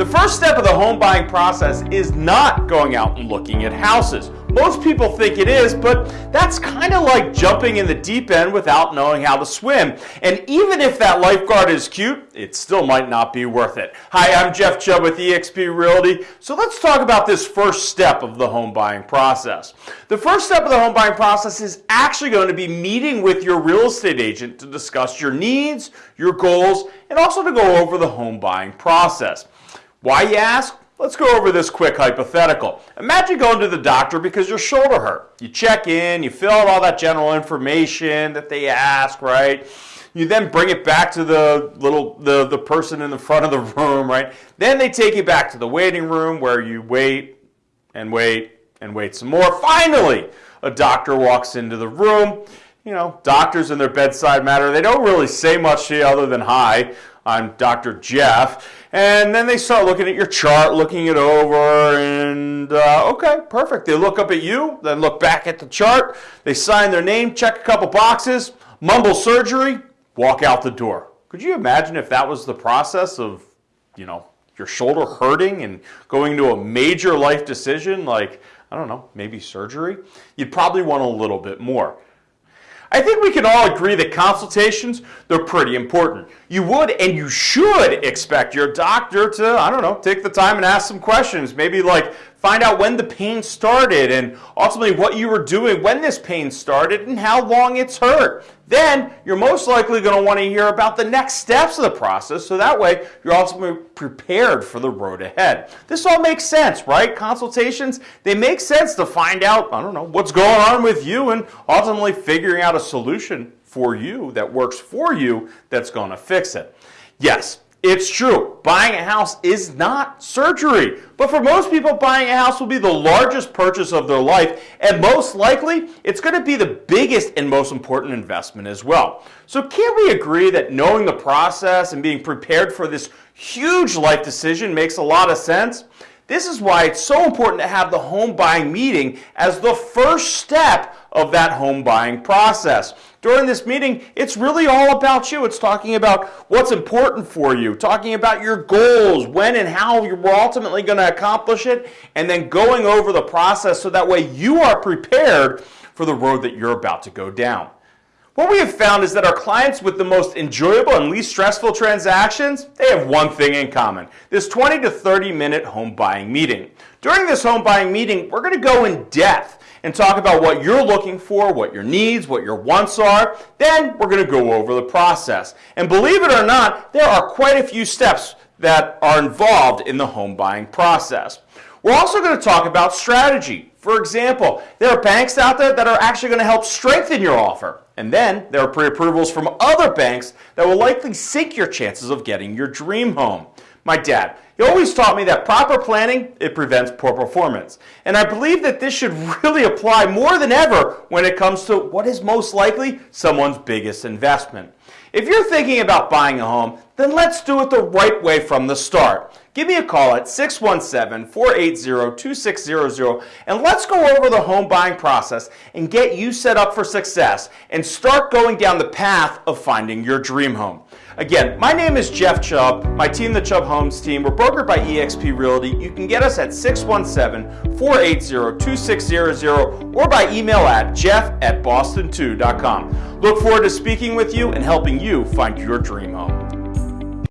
The first step of the home buying process is not going out and looking at houses. Most people think it is, but that's kind of like jumping in the deep end without knowing how to swim. And even if that lifeguard is cute, it still might not be worth it. Hi, I'm Jeff Chubb with eXp Realty. So let's talk about this first step of the home buying process. The first step of the home buying process is actually going to be meeting with your real estate agent to discuss your needs, your goals, and also to go over the home buying process. Why, you ask? Let's go over this quick hypothetical. Imagine going to the doctor because your shoulder hurt. You check in, you fill out all that general information that they ask, right? You then bring it back to the little the, the person in the front of the room, right? Then they take you back to the waiting room where you wait and wait and wait some more. Finally, a doctor walks into the room. You know, doctors in their bedside matter, they don't really say much to you other than hi. I'm Dr. Jeff. And then they start looking at your chart, looking it over, and uh, okay, perfect. They look up at you, then look back at the chart. They sign their name, check a couple boxes, mumble surgery, walk out the door. Could you imagine if that was the process of, you know, your shoulder hurting and going to a major life decision like, I don't know, maybe surgery? You'd probably want a little bit more. I think we can all agree that consultations, they're pretty important. You would and you should expect your doctor to, I don't know, take the time and ask some questions. Maybe like find out when the pain started and ultimately what you were doing when this pain started and how long it's hurt. Then you're most likely going to want to hear about the next steps of the process so that way you're ultimately prepared for the road ahead. This all makes sense, right? Consultations, they make sense to find out, I don't know, what's going on with you and ultimately figuring out a solution for you that works for you that's going to fix it. Yes, it's true. Buying a house is not surgery. But for most people, buying a house will be the largest purchase of their life, and most likely, it's going to be the biggest and most important investment as well. So, can't we agree that knowing the process and being prepared for this huge life decision makes a lot of sense? This is why it's so important to have the home buying meeting as the first step of that home buying process. During this meeting, it's really all about you. It's talking about what's important for you, talking about your goals, when and how you're ultimately going to accomplish it, and then going over the process so that way you are prepared for the road that you're about to go down. What we have found is that our clients with the most enjoyable and least stressful transactions, they have one thing in common. This 20 to 30 minute home buying meeting. During this home buying meeting, we're going to go in depth and talk about what you're looking for, what your needs, what your wants are. Then we're going to go over the process. And believe it or not, there are quite a few steps that are involved in the home buying process. We're also going to talk about strategy. For example, there are banks out there that are actually going to help strengthen your offer. And then there are pre-approvals from other banks that will likely sink your chances of getting your dream home. My dad, he always taught me that proper planning, it prevents poor performance. And I believe that this should really apply more than ever when it comes to what is most likely someone's biggest investment. If you're thinking about buying a home, then let's do it the right way from the start. Give me a call at 617-480-2600 and let's go over the home buying process and get you set up for success and start going down the path of finding your dream home. Again, my name is Jeff Chubb. My team, the Chubb Homes team, we're brokered by eXp Realty. You can get us at 617-480-2600 or by email at jeff at boston2.com. Look forward to speaking with you and helping you find your dream home.